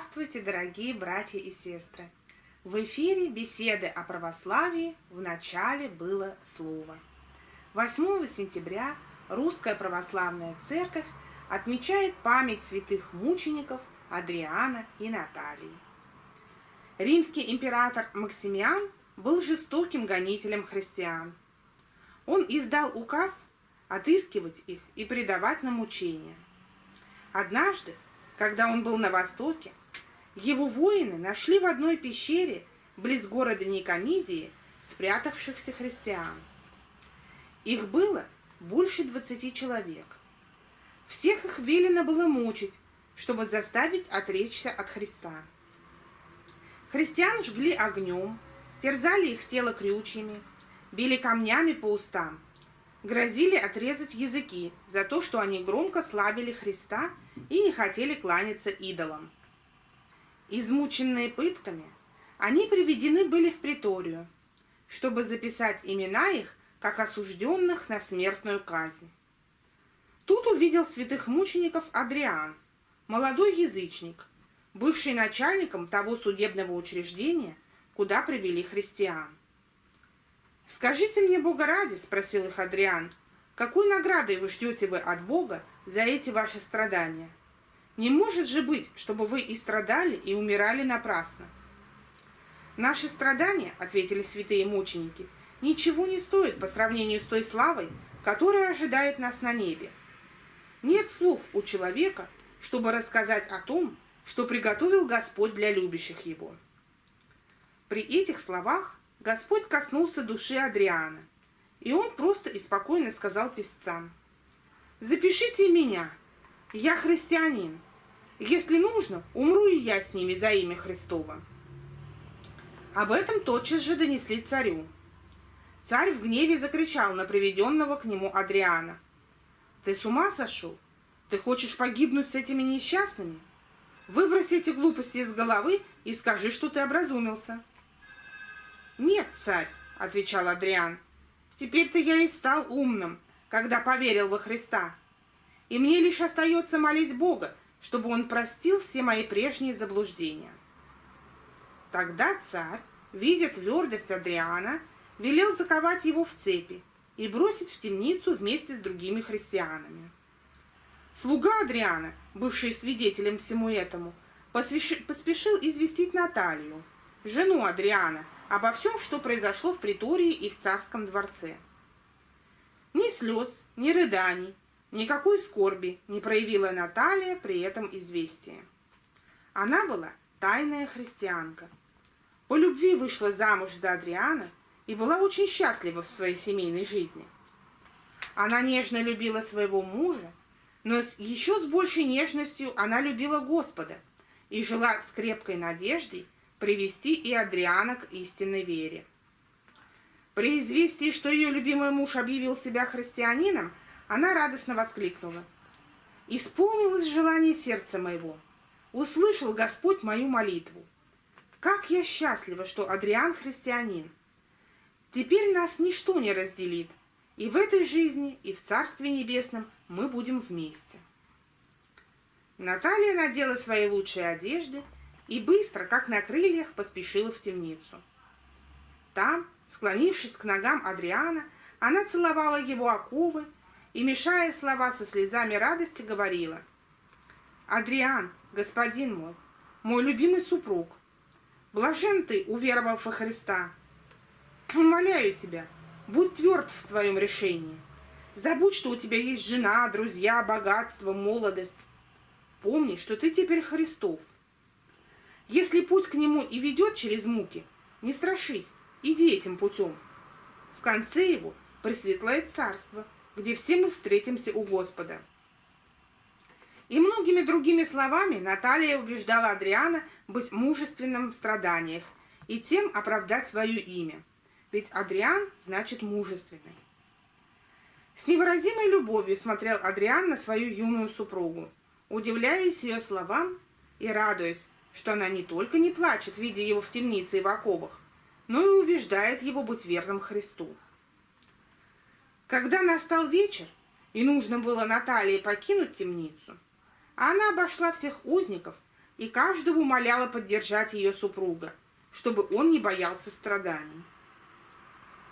Здравствуйте, дорогие братья и сестры! В эфире беседы о православии в начале было слово. 8 сентября Русская Православная Церковь отмечает память святых мучеников Адриана и Наталии. Римский император Максимиан был жестоким гонителем христиан. Он издал указ отыскивать их и предавать на мучения. Однажды когда он был на востоке, его воины нашли в одной пещере близ города Никомидии спрятавшихся христиан. Их было больше двадцати человек. Всех их велено было мучить, чтобы заставить отречься от Христа. Христиан жгли огнем, терзали их тело крючьями, били камнями по устам – грозили отрезать языки за то, что они громко славили Христа и не хотели кланяться идолам. Измученные пытками, они приведены были в приторию, чтобы записать имена их, как осужденных на смертную казнь. Тут увидел святых мучеников Адриан, молодой язычник, бывший начальником того судебного учреждения, куда привели христиан. «Скажите мне, Бога ради, — спросил их Адриан, — какой наградой вы ждете вы от Бога за эти ваши страдания? Не может же быть, чтобы вы и страдали, и умирали напрасно». «Наши страдания, — ответили святые мученики, — ничего не стоят по сравнению с той славой, которая ожидает нас на небе. Нет слов у человека, чтобы рассказать о том, что приготовил Господь для любящих Его». При этих словах Господь коснулся души Адриана, и он просто и спокойно сказал песцам, «Запишите меня, я христианин. Если нужно, умру и я с ними за имя Христова». Об этом тотчас же донесли царю. Царь в гневе закричал на приведенного к нему Адриана. «Ты с ума сошел? Ты хочешь погибнуть с этими несчастными? Выброси эти глупости из головы и скажи, что ты образумился». «Нет, царь», — отвечал Адриан, — «теперь-то я и стал умным, когда поверил во Христа. И мне лишь остается молить Бога, чтобы Он простил все мои прежние заблуждения». Тогда царь, видя твердость Адриана, велел заковать его в цепи и бросить в темницу вместе с другими христианами. Слуга Адриана, бывший свидетелем всему этому, поспешил известить Наталью, жену Адриана, обо всем, что произошло в притории и в царском дворце. Ни слез, ни рыданий, никакой скорби не проявила Наталья при этом известии. Она была тайная христианка. По любви вышла замуж за Адриана и была очень счастлива в своей семейной жизни. Она нежно любила своего мужа, но еще с большей нежностью она любила Господа и жила с крепкой надеждой привести и Адриана к истинной вере. При известии, что ее любимый муж объявил себя христианином, она радостно воскликнула. «Исполнилось желание сердца моего. Услышал Господь мою молитву. Как я счастлива, что Адриан христианин. Теперь нас ничто не разделит, и в этой жизни, и в Царстве Небесном мы будем вместе». Наталья надела свои лучшие одежды и быстро, как на крыльях, поспешила в темницу. Там, склонившись к ногам Адриана, она целовала его оковы и, мешая слова со слезами радости, говорила, «Адриан, господин мой, мой любимый супруг, блажен ты, уверовав во Христа. Умоляю тебя, будь тверд в твоем решении. Забудь, что у тебя есть жена, друзья, богатство, молодость. Помни, что ты теперь Христов». Если путь к нему и ведет через муки, не страшись, иди этим путем. В конце его пресветлое царство, где все мы встретимся у Господа. И многими другими словами Наталья убеждала Адриана быть мужественным в страданиях и тем оправдать свое имя. Ведь Адриан значит мужественный. С невыразимой любовью смотрел Адриан на свою юную супругу, удивляясь ее словам и радуясь, что она не только не плачет, видя его в темнице и в оковах, но и убеждает его быть верным Христу. Когда настал вечер, и нужно было Наталье покинуть темницу, она обошла всех узников и каждого умоляла поддержать ее супруга, чтобы он не боялся страданий.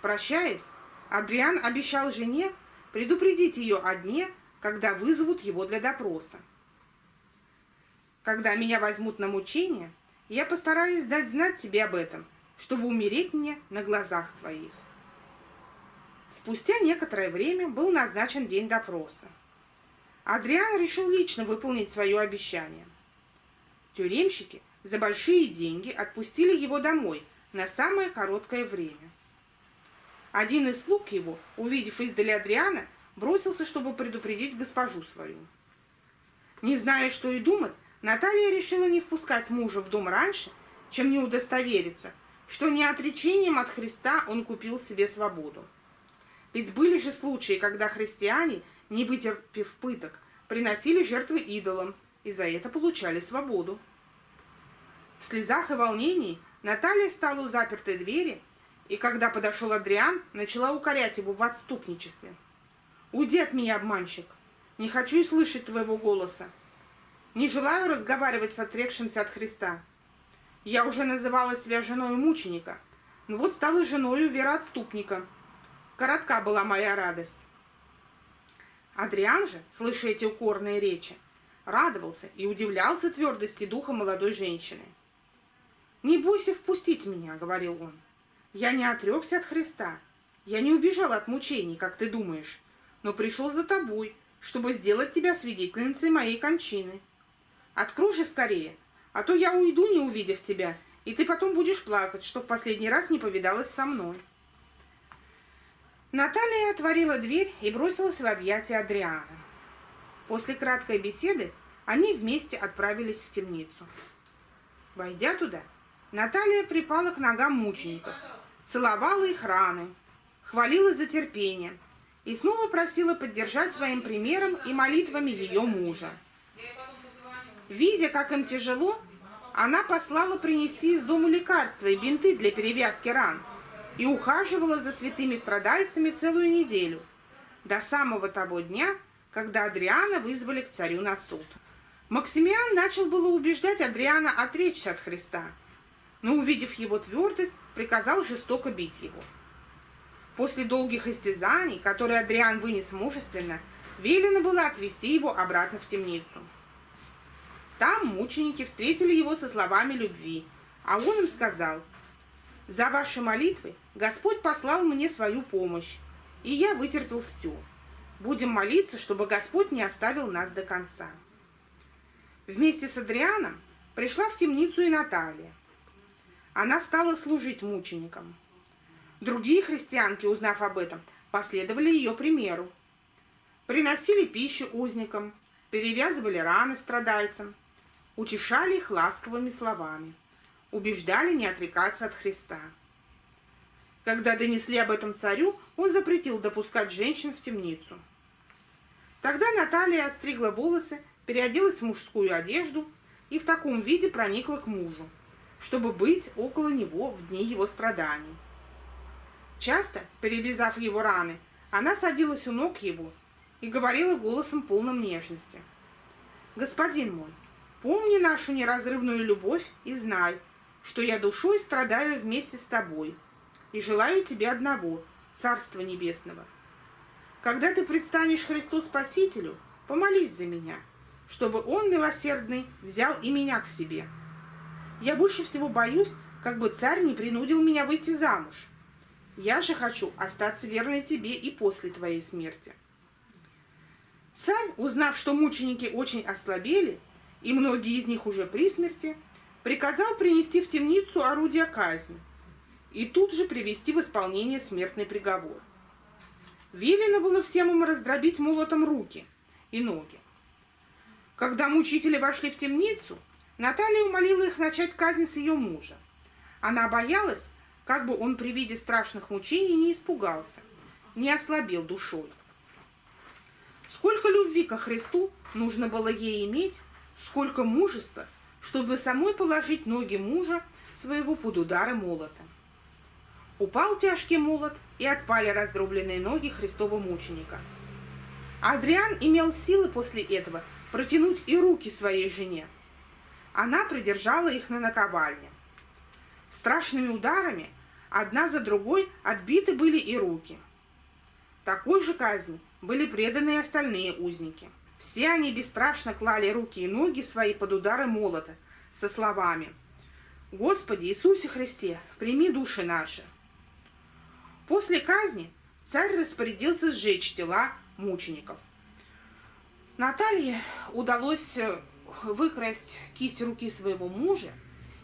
Прощаясь, Адриан обещал жене предупредить ее о дне, когда вызовут его для допроса. Когда меня возьмут на мучение, я постараюсь дать знать тебе об этом, чтобы умереть мне на глазах твоих. Спустя некоторое время был назначен день допроса. Адриан решил лично выполнить свое обещание. Тюремщики за большие деньги отпустили его домой на самое короткое время. Один из слуг его, увидев издали Адриана, бросился, чтобы предупредить госпожу свою. Не зная, что и думать, Наталья решила не впускать мужа в дом раньше, чем не удостовериться, что не отречением от Христа он купил себе свободу. Ведь были же случаи, когда христиане, не вытерпев пыток, приносили жертвы идолам и за это получали свободу. В слезах и волнении Наталья стала у запертой двери, и когда подошел Адриан, начала укорять его в отступничестве. «Уйди от меня, обманщик! Не хочу и слышать твоего голоса! Не желаю разговаривать с отрекшимся от Христа. Я уже называла себя женой мученика, но вот стала женой вероотступника. Коротка была моя радость. Адриан же, слыша эти укорные речи, радовался и удивлялся твердости духа молодой женщины. «Не бойся впустить меня», — говорил он. «Я не отрекся от Христа. Я не убежал от мучений, как ты думаешь, но пришел за тобой, чтобы сделать тебя свидетельницей моей кончины. Открой же скорее, а то я уйду, не увидев тебя, и ты потом будешь плакать, что в последний раз не повидалась со мной. Наталья отворила дверь и бросилась в объятия Адриана. После краткой беседы они вместе отправились в темницу. Войдя туда, Наталья припала к ногам мучеников, целовала их раны, хвалила за терпение и снова просила поддержать своим примером и молитвами ее мужа. Видя, как им тяжело, она послала принести из дому лекарства и бинты для перевязки ран и ухаживала за святыми страдальцами целую неделю, до самого того дня, когда Адриана вызвали к царю на суд. Максимиан начал было убеждать Адриана отречься от Христа, но, увидев его твердость, приказал жестоко бить его. После долгих истязаний, которые Адриан вынес мужественно, велено было отвести его обратно в темницу. Там мученики встретили его со словами любви, а он им сказал, «За ваши молитвы Господь послал мне свою помощь, и я вытерпел все. Будем молиться, чтобы Господь не оставил нас до конца». Вместе с Адрианом пришла в темницу и Наталья. Она стала служить мученикам. Другие христианки, узнав об этом, последовали ее примеру. Приносили пищу узникам, перевязывали раны страдальцам, утешали их ласковыми словами, убеждали не отрекаться от Христа. Когда донесли об этом царю, он запретил допускать женщин в темницу. Тогда Наталья остригла волосы, переоделась в мужскую одежду и в таком виде проникла к мужу, чтобы быть около него в дни его страданий. Часто, перевязав его раны, она садилась у ног его и говорила голосом полным нежности. «Господин мой, Помни нашу неразрывную любовь и знай, что я душой страдаю вместе с тобой и желаю тебе одного, Царства Небесного. Когда ты предстанешь Христу Спасителю, помолись за меня, чтобы Он, милосердный, взял и меня к себе. Я больше всего боюсь, как бы царь не принудил меня выйти замуж. Я же хочу остаться верной тебе и после твоей смерти. Царь, узнав, что мученики очень ослабели, и многие из них уже при смерти, приказал принести в темницу орудия казни и тут же привести в исполнение смертный приговор. Велено было всем им раздробить молотом руки и ноги. Когда мучители вошли в темницу, Наталья умолила их начать казнь с ее мужа. Она боялась, как бы он при виде страшных мучений не испугался, не ослабел душой. Сколько любви ко Христу нужно было ей иметь, сколько мужества, чтобы самой положить ноги мужа своего под удары молота. Упал тяжкий молот, и отпали раздробленные ноги Христова мученика. Адриан имел силы после этого протянуть и руки своей жене. она придержала их на наковальне. Страшными ударами одна за другой отбиты были и руки. Такой же казни были преданы и остальные узники. Все они бесстрашно клали руки и ноги свои под удары молота со словами «Господи Иисусе Христе, прими души наши». После казни царь распорядился сжечь тела мучеников. Наталье удалось э, выкрасть кисть руки своего мужа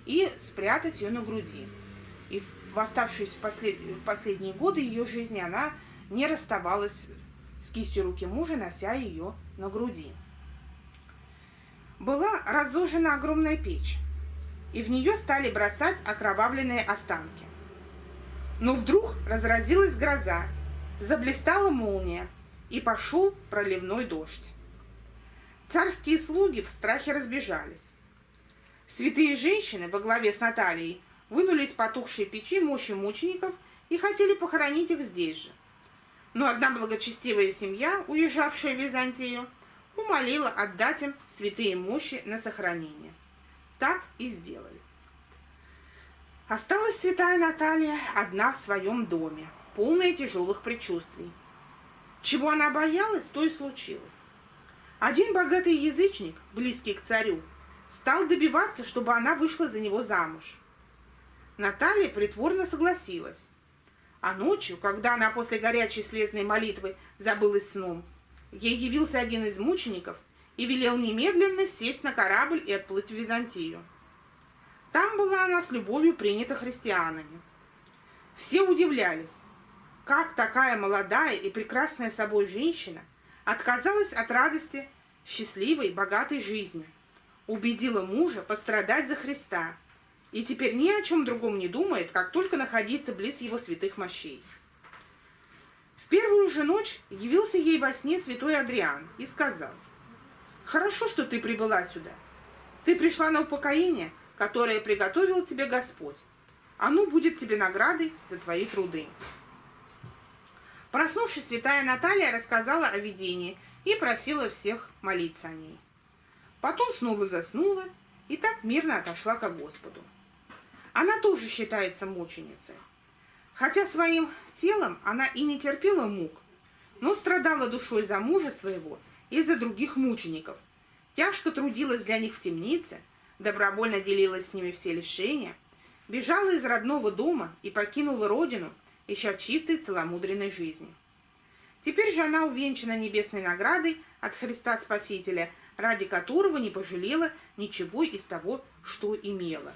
и спрятать ее на груди. И в оставшиеся послед... последние годы ее жизни она не расставалась с кистью руки мужа, нося ее на груди. Была разожжена огромная печь, и в нее стали бросать окровавленные останки. Но вдруг разразилась гроза, заблистала молния, и пошел проливной дождь. Царские слуги в страхе разбежались. Святые женщины во главе с Натальей вынули из потухшей печи мощи мучеников и хотели похоронить их здесь же. Но одна благочестивая семья, уезжавшая в Византию, умолила отдать им святые мощи на сохранение. Так и сделали. Осталась святая Наталья одна в своем доме, полная тяжелых предчувствий. Чего она боялась, то и случилось. Один богатый язычник, близкий к царю, стал добиваться, чтобы она вышла за него замуж. Наталья притворно согласилась. А ночью, когда она после горячей слезной молитвы забылась сном, ей явился один из мучеников и велел немедленно сесть на корабль и отплыть в Византию. Там была она с любовью принята христианами. Все удивлялись, как такая молодая и прекрасная собой женщина отказалась от радости счастливой, богатой жизни, убедила мужа пострадать за Христа и теперь ни о чем другом не думает, как только находиться близ его святых мощей. В первую же ночь явился ей во сне святой Адриан и сказал, «Хорошо, что ты прибыла сюда. Ты пришла на упокоение, которое приготовил тебе Господь. Оно будет тебе наградой за твои труды». Проснувшись, святая Наталья рассказала о видении и просила всех молиться о ней. Потом снова заснула и так мирно отошла к Господу. Она тоже считается мученицей. Хотя своим телом она и не терпела мук, но страдала душой за мужа своего и за других мучеников, тяжко трудилась для них в темнице, добровольно делилась с ними все лишения, бежала из родного дома и покинула родину, ища чистой целомудренной жизни. Теперь же она увенчана небесной наградой от Христа Спасителя, ради которого не пожалела ничего из того, что имела.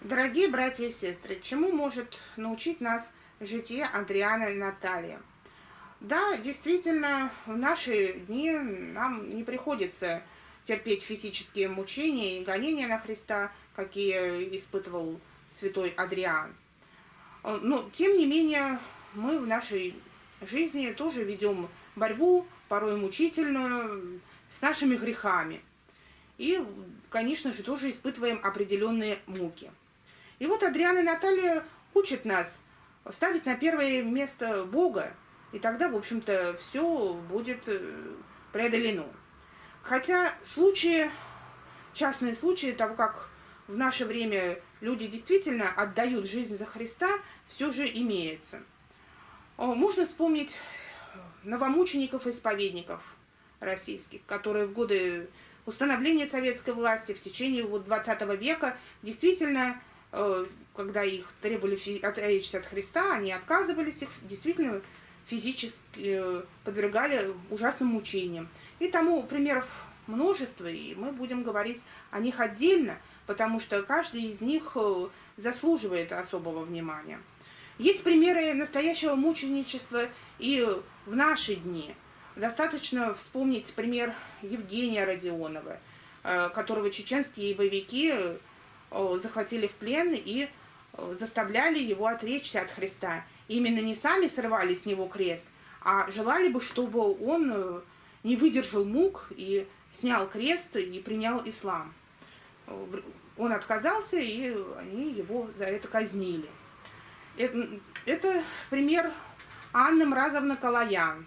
Дорогие братья и сестры, чему может научить нас житие Андриана и Наталья? Да, действительно, в наши дни нам не приходится терпеть физические мучения и гонения на Христа, какие испытывал святой Адриан. Но, тем не менее, мы в нашей жизни тоже ведем борьбу, порой мучительную, с нашими грехами. И, конечно же, тоже испытываем определенные муки. И вот Адриана и Наталья учат нас ставить на первое место Бога, и тогда, в общем-то, все будет э, преодолено. Хотя случаи, частные случаи того, как в наше время люди действительно отдают жизнь за Христа, все же имеются. Можно вспомнить новомучеников-исповедников российских, которые в годы установления советской власти в течение вот 20 века действительно, когда их требовали отречься от Христа, они отказывались их, действительно физически э, подвергали ужасным мучениям. И тому примеров множество, и мы будем говорить о них отдельно, потому что каждый из них э, заслуживает особого внимания. Есть примеры настоящего мученичества и в наши дни. Достаточно вспомнить пример Евгения Родионова, э, которого чеченские боевики э, захватили в плен и э, заставляли его отречься от Христа. Именно не сами срывали с него крест, а желали бы, чтобы он не выдержал мук и снял крест и принял ислам. Он отказался, и они его за это казнили. Это, пример Анны Мразовны Калаян.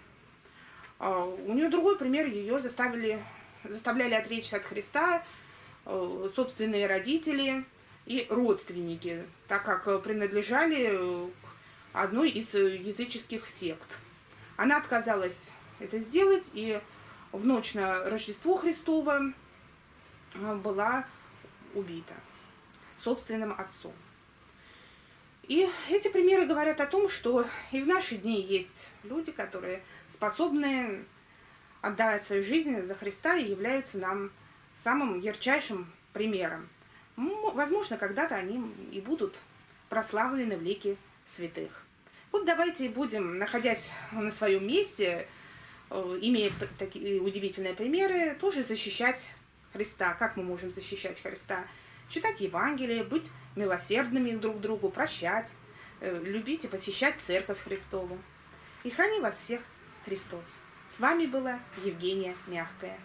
У нее другой пример, ее заставили, заставляли отречься от Христа э, собственные родители и родственники, так как принадлежали к одной из языческих сект. Она отказалась это сделать, и в ночь на Рождество Христово была убита собственным отцом. И эти примеры говорят о том, что и в наши дни есть люди, которые способны отдавать свою жизнь за Христа и являются нам самым ярчайшим примером. Возможно, когда-то они и будут прославлены в лике святых. Вот давайте будем, находясь на своем месте, э, имея такие удивительные примеры, тоже защищать Христа. Как мы можем защищать Христа? Читать Евангелие, быть милосердными друг другу, прощать, э, любить и посещать Церковь Христову. И храни вас всех Христос. С вами была Евгения Мягкая.